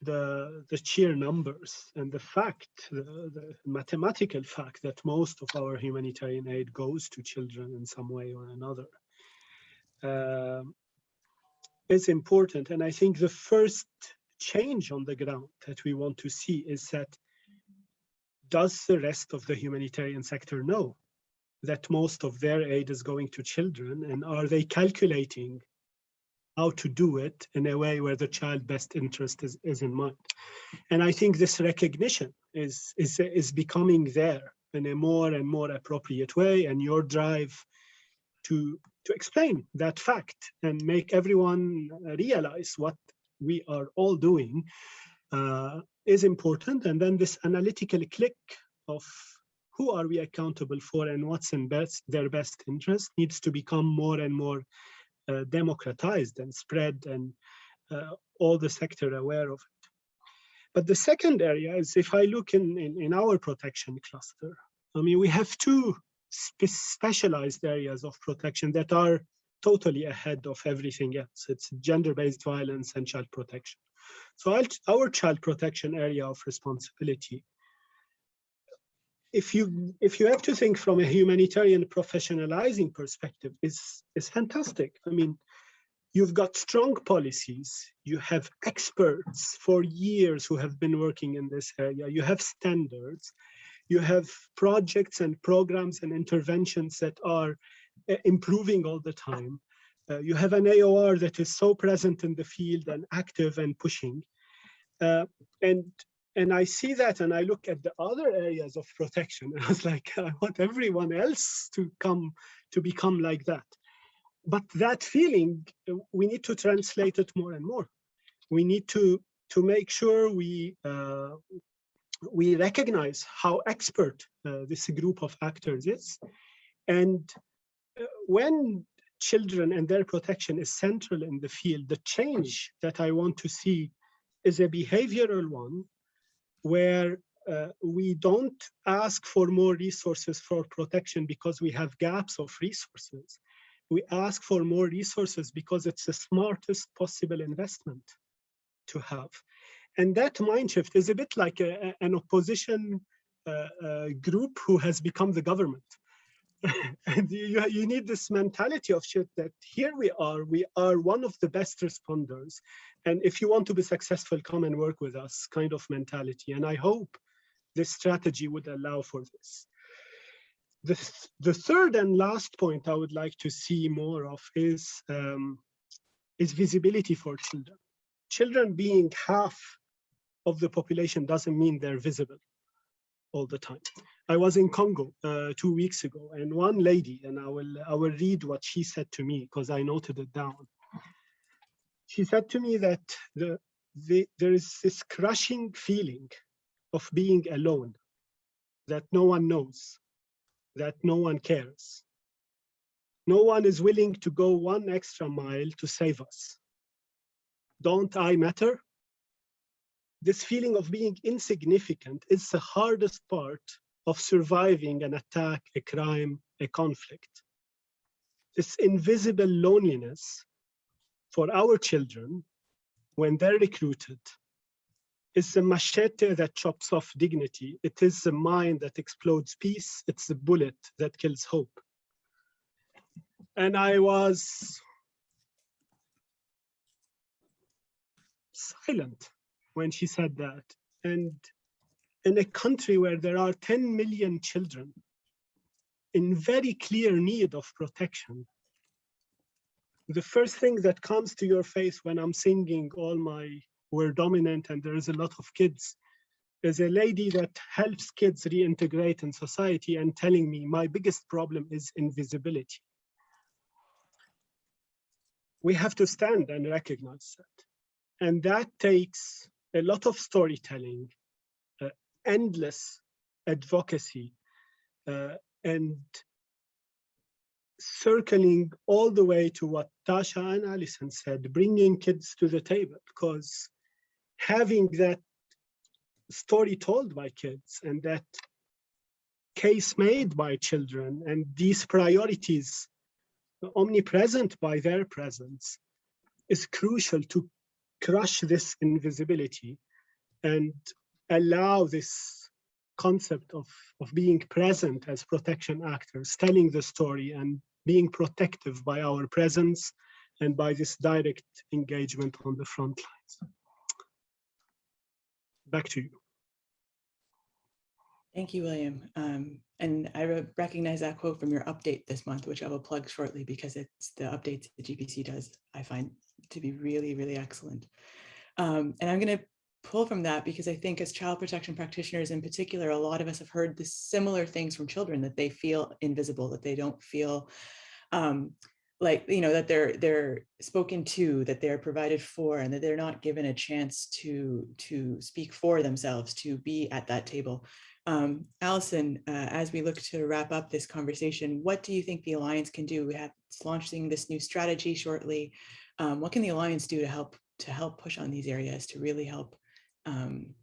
the the sheer numbers and the fact, the, the mathematical fact that most of our humanitarian aid goes to children in some way or another uh, is important. And I think the first change on the ground that we want to see is that does the rest of the humanitarian sector know that most of their aid is going to children? And are they calculating how to do it in a way where the child best interest is, is in mind? And i think this recognition is is is becoming there in a more and more appropriate way. And your drive to to explain that fact and make everyone realize what we are all doing uh, is important. And then this analytical click of who are we accountable for and what's in best their best interest needs to become more and more uh, democratized and spread and uh, all the sector aware of it. But the second area is if I look in, in, in our protection cluster, I mean, we have two spe specialized areas of protection that are totally ahead of everything else. It's gender-based violence and child protection. So our child protection area of responsibility, if you if you have to think from a humanitarian professionalizing perspective, is is fantastic. I mean, you've got strong policies, you have experts for years who have been working in this area, you have standards, you have projects and programs and interventions that are uh, improving all the time. Uh, you have an AOR that is so present in the field and active and pushing. Uh, and and I see that and I look at the other areas of protection and I was like, I want everyone else to come to become like that. But that feeling, uh, we need to translate it more and more. We need to to make sure we uh, we recognize how expert uh, this group of actors is. And uh, when children and their protection is central in the field, the change that I want to see is a behavioral one where uh, we don't ask for more resources for protection because we have gaps of resources. We ask for more resources because it's the smartest possible investment to have. And that mind shift is a bit like a, an opposition uh, uh, group who has become the government. you, you need this mentality of shit that here we are, we are one of the best responders. And if you want to be successful, come and work with us kind of mentality. And I hope this strategy would allow for this. The, th the third and last point I would like to see more of is um, is visibility for children. Children being half of the population doesn't mean they're visible all the time. I was in Congo uh, two weeks ago, and one lady, and I will I will read what she said to me because I noted it down. She said to me that the, the there is this crushing feeling of being alone, that no one knows, that no one cares. No one is willing to go one extra mile to save us. Don't I matter? This feeling of being insignificant is the hardest part of surviving an attack, a crime, a conflict. This invisible loneliness for our children when they're recruited is the machete that chops off dignity. It is the mine that explodes peace. It's the bullet that kills hope. And I was silent when she said that. And in a country where there are 10 million children in very clear need of protection, the first thing that comes to your face when I'm singing all my We're Dominant and there is a lot of kids is a lady that helps kids reintegrate in society and telling me my biggest problem is invisibility. We have to stand and recognize that. And that takes a lot of storytelling, endless advocacy, uh, and circling all the way to what Tasha and Alison said, bringing kids to the table, because having that story told by kids and that case made by children and these priorities omnipresent by their presence is crucial to crush this invisibility and allow this concept of, of being present as protection actors, telling the story and being protective by our presence and by this direct engagement on the front lines. Back to you. Thank you, William. Um, and I re- recognize that quote from your update this month, which I will plug shortly because it's the updates the GPC does, I find to be really, really excellent. Um, and I'm going to pull from that because I think as child protection practitioners in particular, a lot of us have heard the similar things from children that they feel invisible, that they don't feel um, like, you know, that they're they're spoken to, that they're provided for, and that they're not given a chance to to speak for themselves, to be at that table. Um, Allison, uh, as we look to wrap up this conversation, what do you think the Alliance can do? We have launching this new strategy shortly. Um, what can the Alliance do to help to help push on these areas to really help um,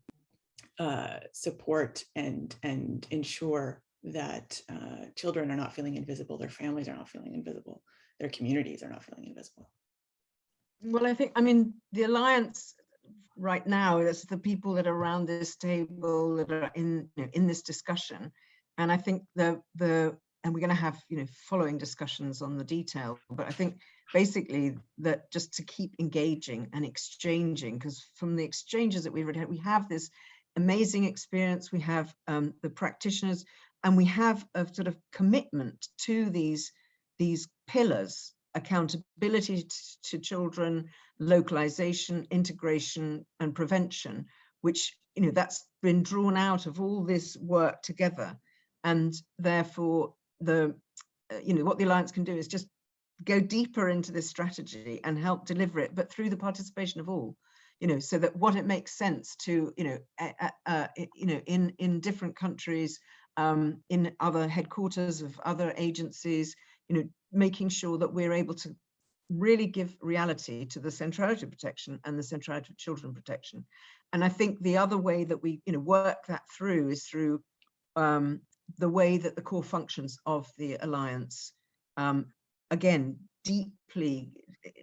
uh, support and and ensure that uh, children are not feeling invisible, their families are not feeling invisible, their communities are not feeling invisible. Well, I think, I mean, the Alliance right now, is the people that are around this table that are in, you know, in this discussion. And I think the, the, and we're going to have, you know, following discussions on the detail, but I think basically that just to keep engaging and exchanging, because from the exchanges that we've had, we have this amazing experience, we have um, the practitioners, and we have a sort of commitment to these, these pillars, accountability to children, localization, integration, and prevention, which, you know, that's been drawn out of all this work together. And therefore, the, uh, you know, what the Alliance can do is just go deeper into this strategy and help deliver it, but through the participation of all, you know, so that what it makes sense to, you know, uh, uh, you know, in in different countries, um, in other headquarters of other agencies, you know, making sure that we're able to really give reality to the centrality of protection and the centrality of children protection. And I think the other way that we, you know, work that through is through um, the way that the core functions of the alliance, um, again, deeply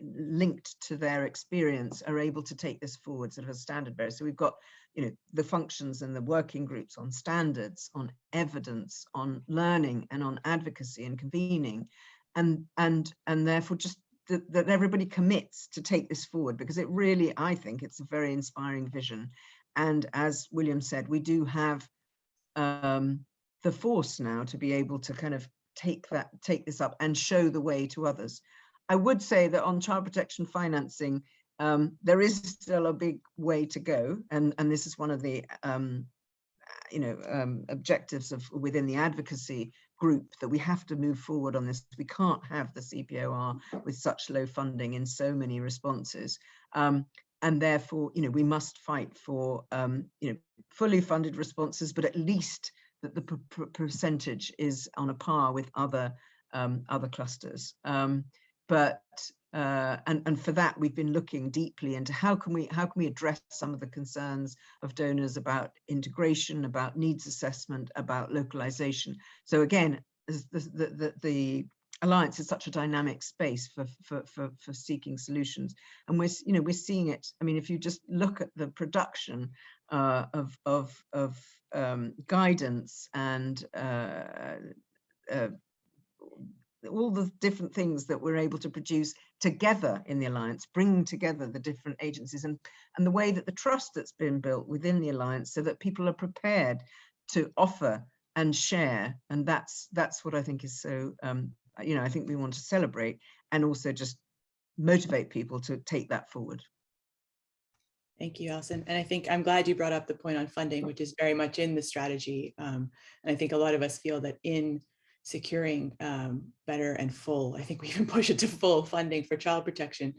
linked to their experience, are able to take this forward sort of a standard bearer. So we've got, you know, the functions and the working groups on standards, on evidence, on learning, and on advocacy and convening, and and and therefore just that, that everybody commits to take this forward because it really, I think it's a very inspiring vision. And as William said, we do have um, the force now to be able to kind of take that, take this up and show the way to others. I would say that on child protection financing, um, there is still a big way to go, and and this is one of the um, you know um, objectives of within the advocacy group that we have to move forward on this. We can't have the CPOR with such low funding in so many responses. Um, and therefore, you know, we must fight for, um, you know, fully funded responses, but at least that the percentage is on a par with other um, other clusters. Um, but uh, and and for that we've been looking deeply into how can we how can we address some of the concerns of donors about integration, about needs assessment, about localization. So again, the the, the, alliance is such a dynamic space for, for for for seeking solutions and we're you know we're seeing it i mean if you just look at the production uh, of of of um, guidance and uh, uh, all the different things that we're able to produce together in the alliance, bringing together the different agencies and, and the way that the trust that's been built within the alliance so that people are prepared to offer and share. And that's that's what I think is so, um, you know, I think we want to celebrate and also just motivate people to take that forward. Thank you, Alison. And I think I'm glad you brought up the point on funding, which is very much in the strategy. Um, and I think a lot of us feel that in securing um, better and full, I think we even push it to full funding for child protection.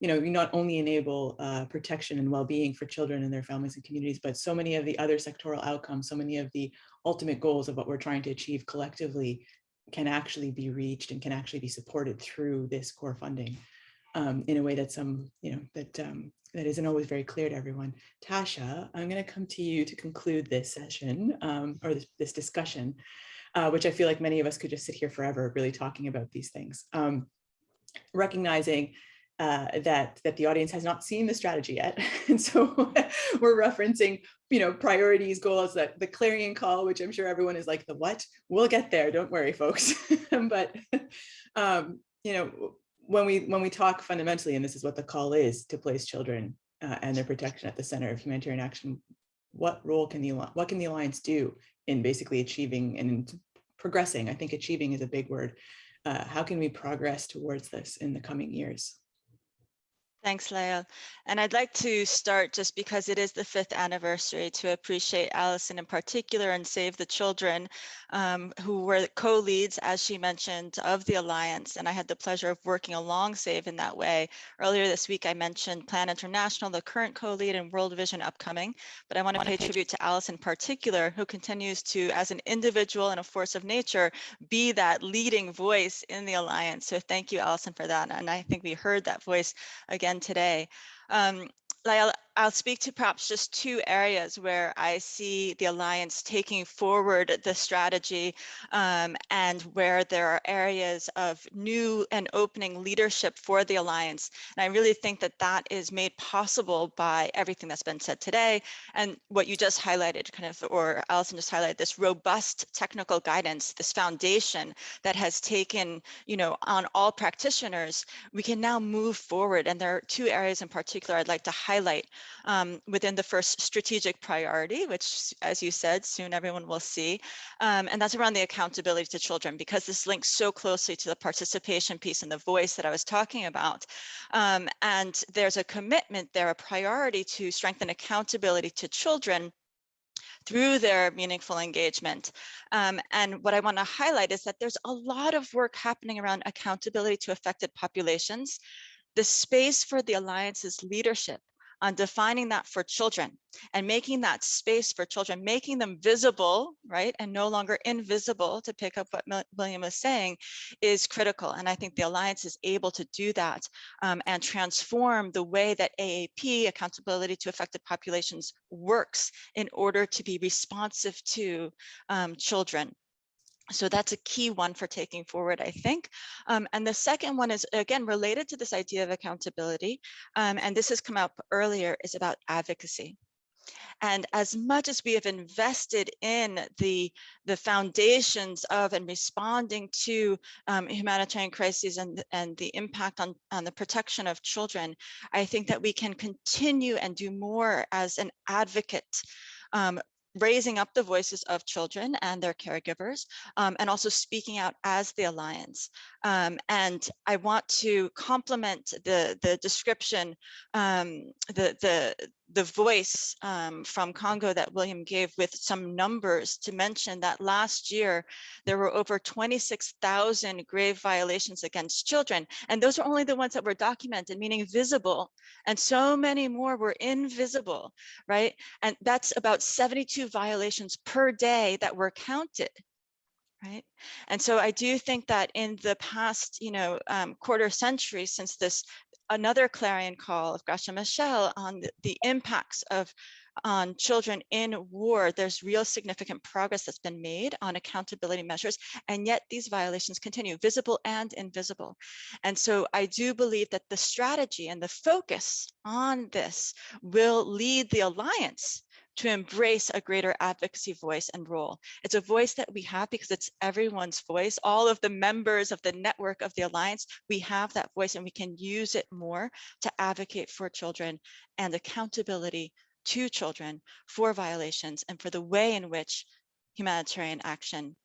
You know, we not only enable uh, protection and well-being for children and their families and communities, but so many of the other sectoral outcomes, so many of the ultimate goals of what we're trying to achieve collectively can actually be reached and can actually be supported through this core funding um, in a way that some, you know, that um, that isn't always very clear to everyone. Tasha, I'm going to come to you to conclude this session um, or this, this discussion uh, which I feel like many of us could just sit here forever really talking about these things. Um, recognizing uh, that that the audience has not seen the strategy yet. And so we're referencing, you know, priorities, goals, that the clarion call, which I'm sure everyone is like, the what? We'll get there, don't worry, folks. but, um, you know, when we when we talk fundamentally, and this is what the call is to place children uh, and their protection at the center of humanitarian action, what role can the what can the alliance do in basically achieving and progressing. I think achieving is a big word. Uh, how can we progress towards this in the coming years? Thanks, Lael. And I'd like to start just because it is the fifth anniversary to appreciate Allison in particular and Save the Children, um, who were co-leads, as she mentioned, of the Alliance. And I had the pleasure of working along Save in that way. Earlier this week, I mentioned Plan International, the current co-lead and World Vision upcoming. But I want to pay tribute to Allison in particular, who continues to, as an individual and a force of nature, be that leading voice in the Alliance. So thank you, Allison, for that. And I think we heard that voice again again today. Um, I'll speak to perhaps just two areas where I see the Alliance taking forward the strategy um, and where there are areas of new and opening leadership for the Alliance. And I really think that that is made possible by everything that's been said today and what you just highlighted, kind of, or Alison just highlighted, this robust technical guidance, this foundation that has taken, you know, on all practitioners, we can now move forward. And there are two areas in particular I'd like to highlight um, within the first strategic priority, which, as you said, soon everyone will see. Um, and that's around the accountability to children, because this links so closely to the participation piece and the voice that I was talking about. Um, and there's a commitment there, a priority to strengthen accountability to children through their meaningful engagement. Um, and what I want to highlight is that there's a lot of work happening around accountability to affected populations. The space for the Alliance's leadership on defining that for children and making that space for children, making them visible, right, and no longer invisible, to pick up what William was saying, is critical. And I think the Alliance is able to do that um, and transform the way that AAP, accountability to affected populations, works in order to be responsive to um, children. So that's a key one for taking forward, I think. Um, and the second one is, again, related to this idea of accountability. Um, and this has come up earlier, is about advocacy. And as much as we have invested in the, the foundations of and responding to um, humanitarian crises and, and the impact on, on the protection of children, I think that we can continue and do more as an advocate um, raising up the voices of children and their caregivers, um, and also speaking out as the Alliance. Um, and I want to complement the, the description, um, the, the, the voice um, from Congo that William gave with some numbers to mention that last year there were over 26,000 grave violations against children. And those are only the ones that were documented, meaning visible. And so many more were invisible, right? And that's about 72 violations per day that were counted right? And so I do think that in the past, you know, um, quarter century since this, another clarion call of Graça Machel on the, the impacts of on children in war, there's real significant progress that's been made on accountability measures, and yet these violations continue, visible and invisible. And so I do believe that the strategy and the focus on this will lead the alliance to embrace a greater advocacy voice and role. It's a voice that we have because it's everyone's voice. All of the members of the network of the Alliance, we have that voice and we can use it more to advocate for children and accountability to children for violations and for the way in which humanitarian action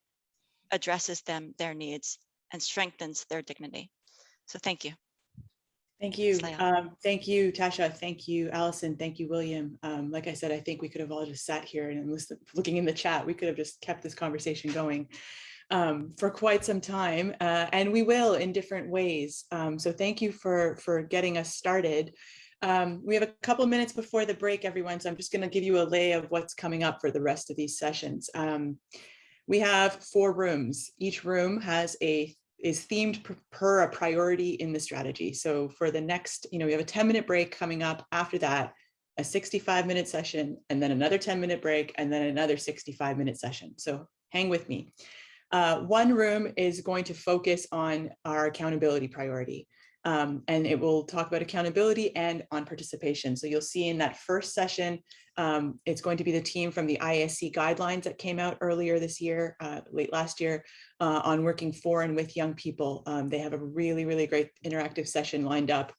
addresses them, their needs, and strengthens their dignity. So thank you. Thank you. Um, thank you, Tasha. Thank you, Allison. Thank you, William. Um, like I said, I think we could have all just sat here and listened, looking in the chat. We could have just kept this conversation going um, for quite some time, uh, and we will in different ways. Um, so thank you for for getting us started. Um, we have a couple minutes before the break, everyone. So I'm just going to give you a lay of what's coming up for the rest of these sessions. Um, we have four rooms. Each room has a is themed per, per a priority in the strategy. So for the next, you know, we have a 10 minute break coming up after that, a 65 minute session, and then another 10 minute break, and then another 65 minute session. So hang with me. Uh, one room is going to focus on our accountability priority. Um, and it will talk about accountability and on participation. So you'll see in that first session, um, it's going to be the team from the ISC guidelines that came out earlier this year, uh, late last year, uh, on working for and with young people. Um, they have a really, really great interactive session lined up.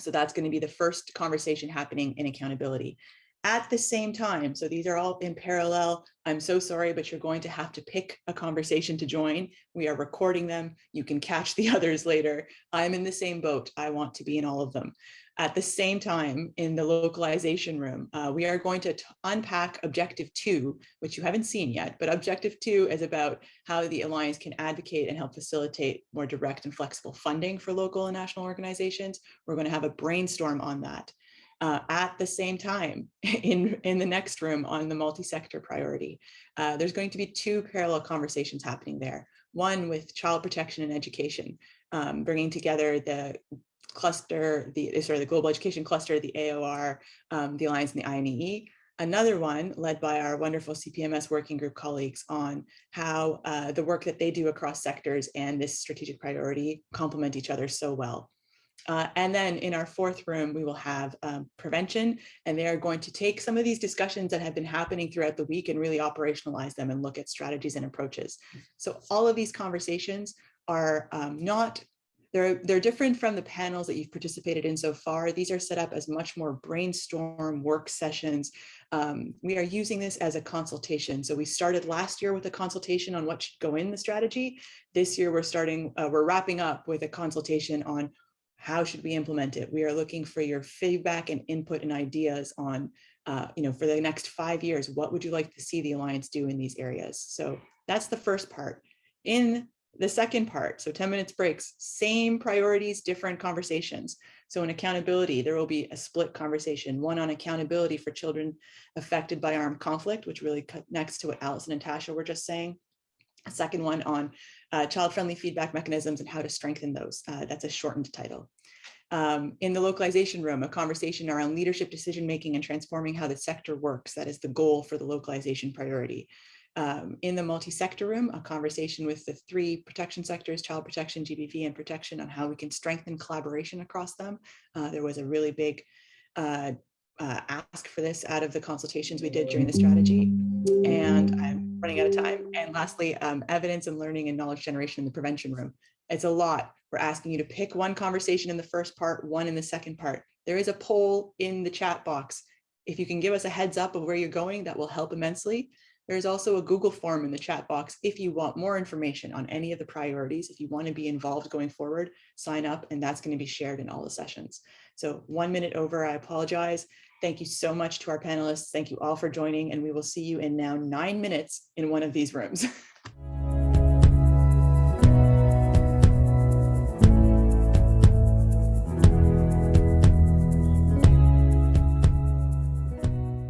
So that's going to be the first conversation happening in accountability at the same time. So these are all in parallel. I'm so sorry, but you're going to have to pick a conversation to join. We are recording them. You can catch the others later. I'm in the same boat. I want to be in all of them. At the same time, in the localization room, uh, we are going to unpack objective two, which you haven't seen yet, but objective two is about how the Alliance can advocate and help facilitate more direct and flexible funding for local and national organizations. We're going to have a brainstorm on that uh, at the same time in, in the next room on the multi-sector priority. Uh, there's going to be two parallel conversations happening there. One with child protection and education, um, bringing together the cluster, the sorry, the global education cluster, the AOR, um, the Alliance and the INEE. Another one led by our wonderful CPMS working group colleagues on how uh, the work that they do across sectors and this strategic priority complement each other so well. Uh, and then in our fourth room, we will have um, prevention, and they are going to take some of these discussions that have been happening throughout the week and really operationalize them and look at strategies and approaches. So all of these conversations are um, not, they're, they're different from the panels that you've participated in so far. These are set up as much more brainstorm work sessions. Um, we are using this as a consultation. So we started last year with a consultation on what should go in the strategy. This year we're starting, uh, we're wrapping up with a consultation on how should we implement it? We are looking for your feedback and input and ideas on, uh, you know, for the next five years, what would you like to see the Alliance do in these areas? So that's the first part. In the second part, so 10 minutes breaks, same priorities, different conversations. So in accountability, there will be a split conversation, one on accountability for children affected by armed conflict, which really connects to what Allison and Tasha were just saying. A second one on uh, child-friendly feedback mechanisms and how to strengthen those. Uh, that's a shortened title. Um, in the localization room, a conversation around leadership decision-making and transforming how the sector works. That is the goal for the localization priority. Um, in the multi-sector room, a conversation with the three protection sectors, child protection, GBV, and protection on how we can strengthen collaboration across them. Uh, there was a really big uh, uh, ask for this out of the consultations we did during the strategy. And I'm running out of time. And lastly, um, evidence and learning and knowledge generation in the prevention room. It's a lot. We're asking you to pick one conversation in the first part, one in the second part. There is a poll in the chat box. If you can give us a heads up of where you're going, that will help immensely. There's also a Google form in the chat box if you want more information on any of the priorities. If you want to be involved going forward, sign up and that's going to be shared in all the sessions. So one minute over, I apologize. Thank you so much to our panelists. Thank you all for joining and we will see you in now nine minutes in one of these rooms.